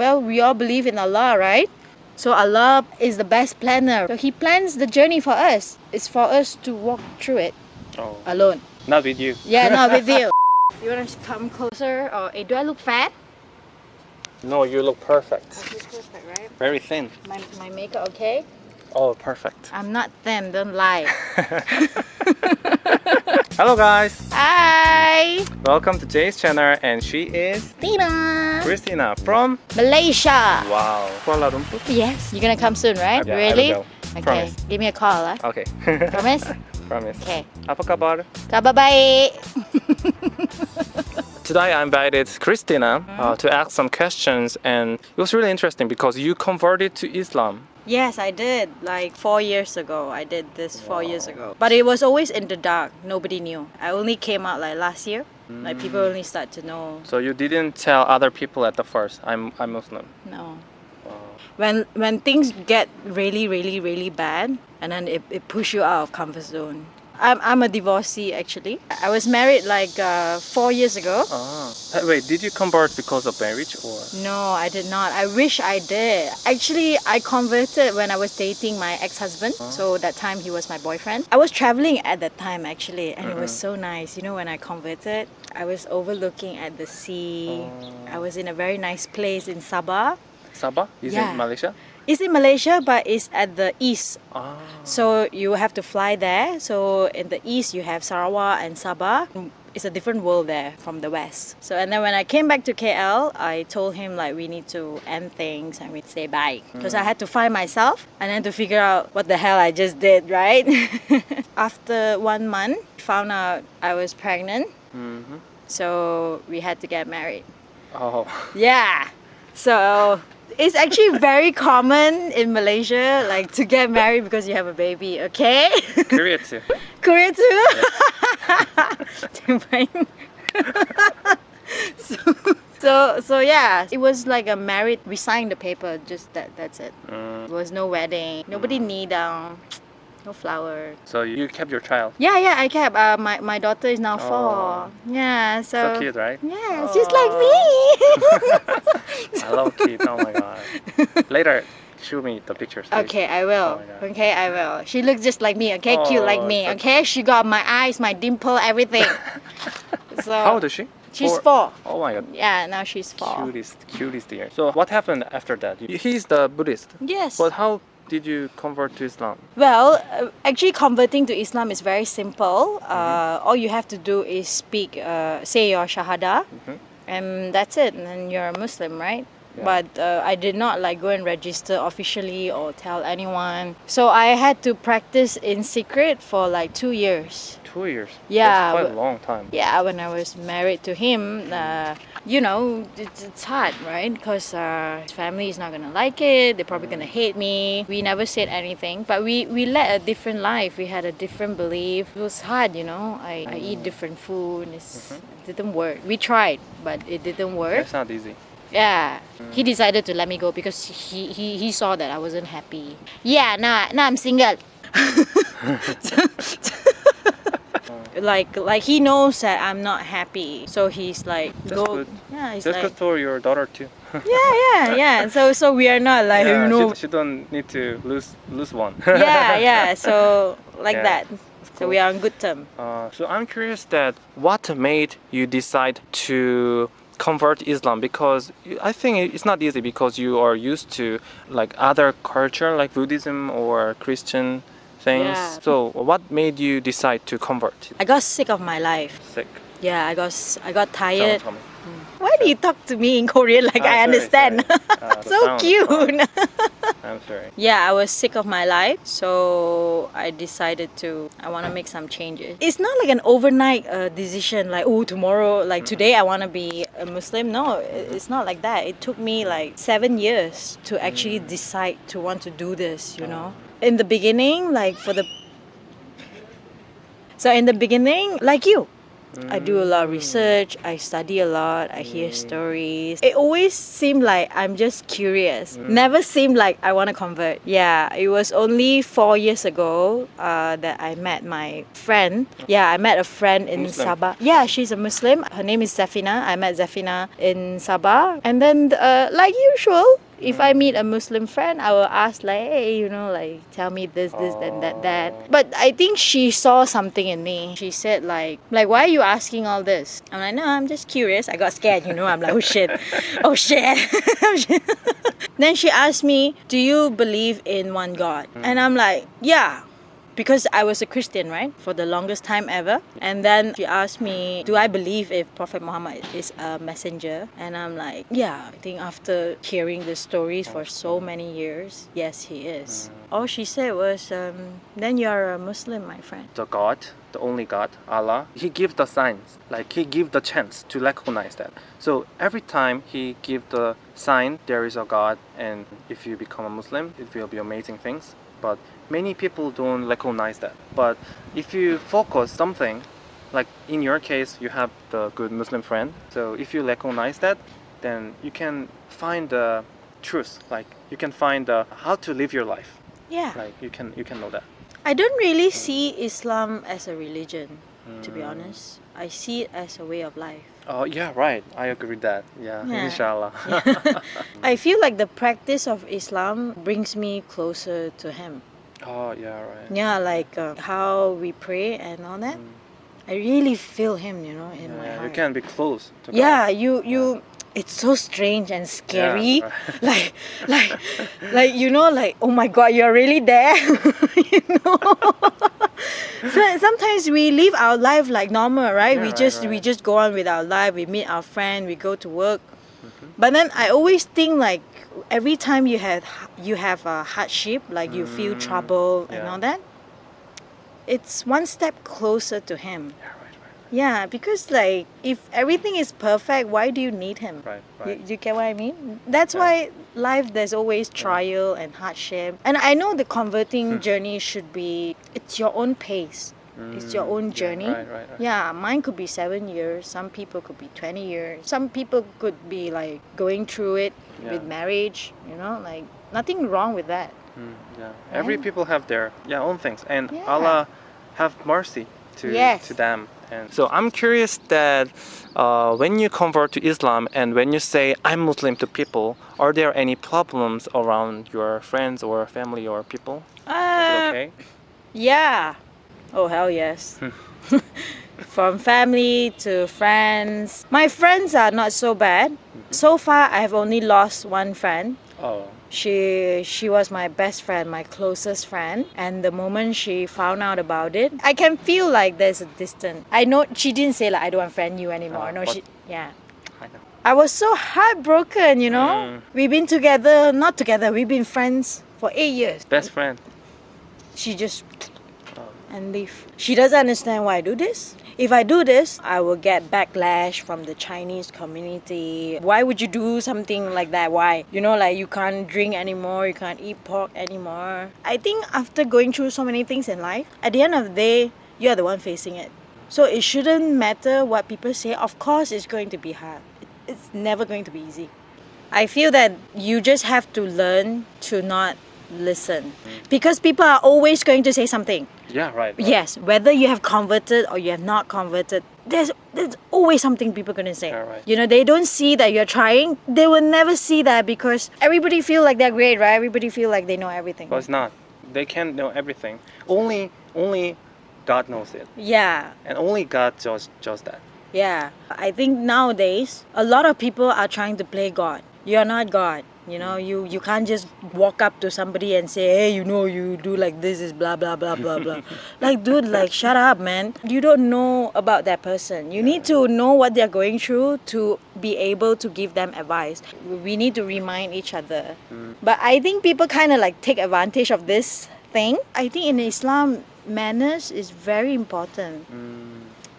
Well, we all believe in Allah, right? So Allah is the best planner. So He plans the journey for us. It's for us to walk through it Oh, alone. not with you. Yeah, not with you. You want to come closer? Or eh, do I look fat? No, you look perfect. perfect, right? Very thin. My, my makeup okay? Oh, perfect. I'm not thin, don't lie. Hello guys, Hi! welcome to Jay's channel and she is Tina! Christina from Malaysia! Wow, Kuala Lumpur. Yes, you're gonna come soon, right? Yeah, really? Okay, Promise. give me a call, huh? Okay. Promise? Promise. Okay. Apa kabar? Kabar baik! Today I invited Christina uh, to ask some questions and it was really interesting because you converted to Islam. Yes, I did. Like four years ago, I did this four years ago. But it was always in the dark. Nobody knew. I only came out like last year. Like people Mm. only start to know. So you didn't tell other people at the first, I'm, I'm Muslim. No. Wow. When when things get really, really, really bad, and then it, it push you out of comfort zone. I'm, I'm a divorcee actually. I was married like uh, four years ago. Ah. Wait, did you convert because of marriage or? No, I did not. I wish I did. Actually, I converted when I was dating my ex-husband. So that time he was my boyfriend. I was traveling at that time actually, and it was so nice. You know, when I converted, I was overlooking at the sea. I was in a very nice place in Sabah. Sabah? Is Yeah. in Malaysia? It's in Malaysia, but it's at the east. Ah. So you have to fly there. So in the east, you have Sarawak and Sabah. It's a different world there from the west. So and then when I came back to KL, I told him like we need to end things and we say bye because I had to find myself and then to figure out what the hell I just did, right? After one month, found out I was pregnant. Mm-hmm. So we had to get married. Oh. Yeah. So it's actually very common in Malaysia, like to get married because you have a baby. Okay. Korea too. Korea too. So, so so yeah, it was like a married. We signed the paper. Just that. That's it. Mm, There was no wedding. Nobody knee down. No flower. so you kept your child. Yeah, yeah. I kept. Uh, my my daughter is now four. Oh. Yeah. So. So cute, right? Yeah, it's just like me. I love kids. Oh my god. Later, show me the pictures. please. Okay, I will. Oh okay, I will. She looks just like me. Okay, cute like Oh, me. so- Okay, she got my eyes, my dimple, everything. so How old is she? she's Four. four. Oh my god. Yeah, now she's four. Cutest, cutest dear. So what happened after that? He's the Buddhist. Yes. But how did you convert to Islam? Well, uh, actually, converting to Islam is very simple. Mm-hmm. Uh, all you have to do is speak, uh, say your shahada, Mhm. and that's it. And then you're a Muslim, right? Yeah. But uh, I did not like go and register officially or tell anyone. So I had to practice in secret for like two years. Two years. Yeah, That's quite a long time. Yeah, when I was married to him, uh, you know, it's, it's hard, right? Because uh, his family is not gonna like it. They're probably gonna hate me. We never said anything, but we we led a different life. We had a different belief. It was hard, you know. I, I eat different food. It's, It didn't work. We tried, but it didn't work. That's not easy. Yeah, he decided to let me go because he he, he saw that I wasn't happy. Yeah, now now I'm single. like like he knows that I'm not happy, so he's like That's go. good. Yeah, he's That's like good for your daughter too. yeah yeah yeah. So so we are not like yeah, you know she, she don't need to lose lose one. yeah yeah. So like Yeah, that. So we are on good term. Uh, so I'm curious that what made you decide to convert Islam because I think it's not easy because you are used to like other culture like Buddhism or Christian things. Yeah. So what made you decide to convert? I got sick of my life. Sick. Yeah, I got I got tired. me. Why do you talk to me in Korean like Ah, I sorry, understand? sorry. Ah, the so cute. I'm sorry. yeah, I was sick of my life, so I decided to I want to make some changes. It's not like an overnight uh, decision like oh tomorrow like today I want to be a Muslim. No, it- it's not like that. It took me like 7 years to actually decide to want to do this, you know. In the beginning like for the So in the beginning like you I do a lot of research, I study a lot, I hear stories. It always seemed like I'm just curious. Never seemed like I want to convert. Yeah, it was only four years ago uh, that I met my friend. Yeah, I met a friend in Muslim. Sabah. Yeah, she's a Muslim. Her name is Zafina. I met Zafina in Sabah. And then, uh, like usual, if I meet a Muslim friend, I will ask like, hey, you know, like tell me this, this, and that, that. But I think she saw something in me. She said like, like why are you asking all this? I'm like, no, I'm just curious. I got scared, you know. I'm like, oh shit, oh shit. then she asked me, do you believe in one God? And I'm like, yeah because I was a Christian, right, for the longest time ever. And then she asked me, Do I believe if Prophet Muhammad is a messenger? And I'm like, Yeah, I think after hearing the stories for so many years, yes, he is. All she said was, um, Then you're a Muslim, my friend. The God, the only God, Allah, He gives the signs, like He gives the chance to recognize that. So every time He gives the sign, there is a God, and if you become a Muslim, it will be amazing things. But many people don't recognize that. But if you focus something, like in your case, you have the good Muslim friend. So if you recognize that, then you can find the truth. Like you can find the how to live your life. Yeah. Like you can you can know that. I don't really see Islam as a religion, to be mm. honest. I see it as a way of life. Oh yeah, right. I agree with that. Yeah, Yeah. inshallah. I feel like the practice of Islam brings me closer to Him. oh yeah, right. Yeah, like uh, how we pray and all that. I really feel Him, you know, in my Mm. Yeah, heart. you can be close to God. Yeah, you you. It's so strange and scary. right. Like, like, like you know, like oh my God, you're really there. you know. So sometimes we live our life like normal, right? Yeah, we right, just we just go on with our life. We meet our friend. We go to work. Mm-hmm. But then I always think like every time you have you have a hardship, like you feel Mm, trouble and all that, it's one step closer to Him. Yeah, right, right, Yeah, because like if everything is perfect, why do you need Him? right, You, right. you get what I mean? That's Yeah. why life there's always trial and hardship. And I know the converting Hmm. journey should be it's your own pace. It's your Mm, own yeah, journey. right, right, right. Yeah, mine could be seven years. Some people could be 20 years. Some people could be like going through it with marriage, you know, like nothing wrong with that. Mm, yeah. Every people have their yeah own things, and Yeah. Allah have mercy to Yes. to them. And so I'm curious that uh, when you convert to Islam and when you say I'm Muslim to people, are there any problems around your friends or family or people? Uh, okay? Yeah. Oh, hell yes. From family to friends. My friends are not so bad. So far, I've only lost one friend. Oh, She she was my best friend, my closest friend, and the moment she found out about it, I can feel like there's a distance. I know she didn't say like I don't want to friend you anymore. Oh, no, she yeah. I know. I was so heartbroken, you know. Mm. We've been together, not together. We've been friends for eight years. Best friend. She just Oh. and leave. She doesn't understand why I do this. If I do this, I will get backlash from the Chinese community. Why would you do something like that? Why? You know, like you can't drink anymore, you can't eat pork anymore. I think after going through so many things in life, at the end of the day, you're the one facing it. So it shouldn't matter what people say. Of course, it's going to be hard. It's never going to be easy. I feel that you just have to learn to not listen because people are always going to say something. Yeah, right. right. Yes, whether you have converted or you have not converted, there's there's always something people gonna say. Yeah, right. You know, they don't see that you're trying. They will never see that because everybody feel like they're great, right? Everybody feel like they know everything. But it's not. They can't know everything. Only only God knows it, Yeah, and only God does does that. yeah. I think nowadays a lot of people are trying to play God. You're not God. You know, you you can't just walk up to somebody and say, "Hey, you know, you do like this is blah blah blah blah blah." like, dude, like, shut up, man. You don't know about that person. You need to know what they're going through to be able to give them advice. We need to remind each other. Mm. But I think people kind of like take advantage of this thing. I think in Islam, manners is very important. Mm.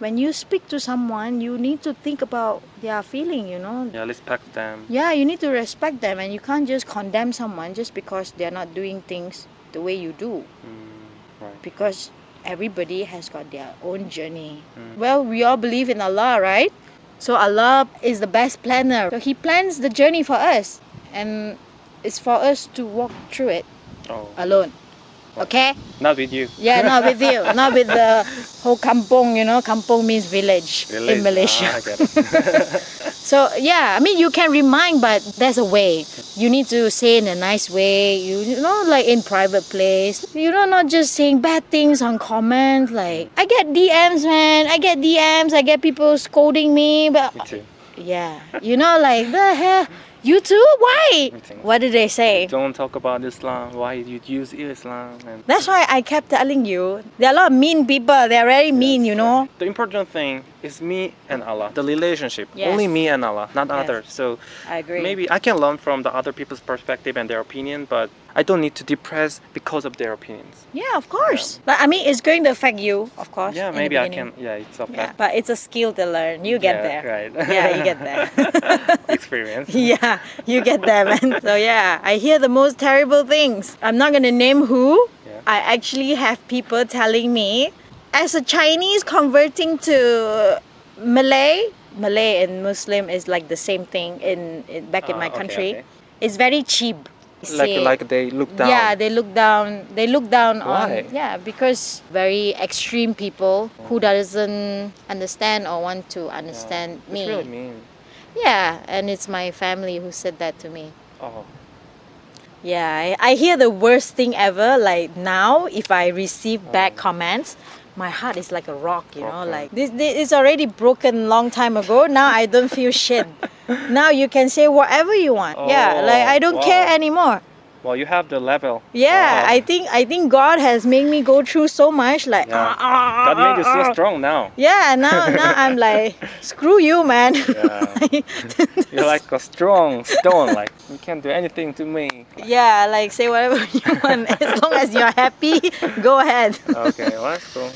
When you speak to someone, you need to think about their feeling. You know, Yeah, respect them. yeah, you need to respect them and you can't just condemn someone just because they're not doing things the way you do. Mm, right. Because everybody has got their own journey. Well, we all believe in Allah, right? So Allah is the best planner. So He plans the journey for us, and it's for us to walk through it Oh, alone. Okay? not with you. Yeah, not with you, not with the whole kampong. You know, kampong means village, in Malaysia. Ah, I get it. So yeah, I mean you can remind, but there's a way. You need to say in a nice way. You, you know, like in private place. You know, not just saying bad things on comments. Like I get DMs, man. I get DMs. I get people scolding me. But Me yeah, you know, like the hell. You too? Why? What did they say? Don't talk about Islam. Why you use Islam? And That's why I kept telling you. There are a lot of mean people. They're very mean, you know. The important thing is me and Allah. The relationship. Yes. Only me and Allah, not Yes. others. So I agree. maybe I can learn from the other people's perspective and their opinion, but I don't need to depress because of their opinions. Yeah, of course. But I mean, it's going to affect you, of course. Yeah, maybe I can. Yeah, it's a Yeah, but it's a skill to learn. You get Yeah, there. Right. Yeah, you get there. Experience. yeah, you get there, man. So yeah, I hear the most terrible things. I'm not gonna name who. Yeah. I actually have people telling me, as a Chinese converting to Malay, Malay and Muslim is like the same thing in, in back in Ah, my okay, country. okay. It's very cheap. Like Say- like they look down. Yeah, they look down. They look down Why? on yeah because very extreme people who doesn't understand or want to understand It's me. really mean. Yeah, and it's my family who said that to me. Oh. Yeah, I, I hear the worst thing ever. Like now, if I receive bad oh. comments, my heart is like a rock. You know, Okay. like this, this is already broken long time ago. Now I don't feel shit. now you can say whatever you want. yeah, like I don't Oh, care anymore. Well, you have the level. Yeah, Wow. I think I think God has made me go through so much. Like Yeah. ah, ah, God made you ah, so ah. strong now. Yeah, now now I'm like screw you, man. Yeah. You're like a strong stone. Like you can't do anything to me. yeah, like say whatever you want as long as you're happy. Go ahead. Okay, well that's cool.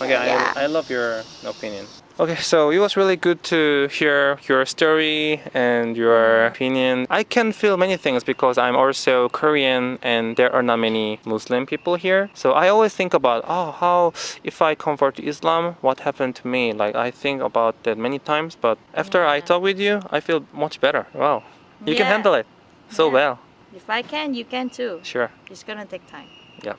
Okay, yeah. I, I love your opinion. Okay, so it was really good to hear your story and your opinion. I can feel many things because I'm also Korean and there are not many Muslim people here. So I always think about, oh, how if I convert to Islam, what happened to me? Like I think about that many times, but after I talk with you, I feel much better. Wow, you can handle it so Yeah. well. If I can, you can too. Sure. It's gonna take time Yeah.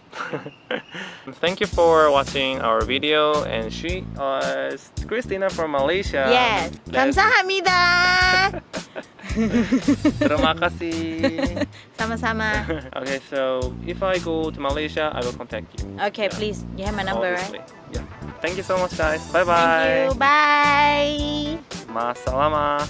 Thank you for watching our video and she was Christina from Malaysia. yes. Let's- 감사합니다. Terima kasih. Sama-sama. okay, so if I go to Malaysia, I will contact you. Okay, please. You have my number, obviously. right? Yeah. Thank you so much, guys. Bye Thank bye. you. Bye. Masalama.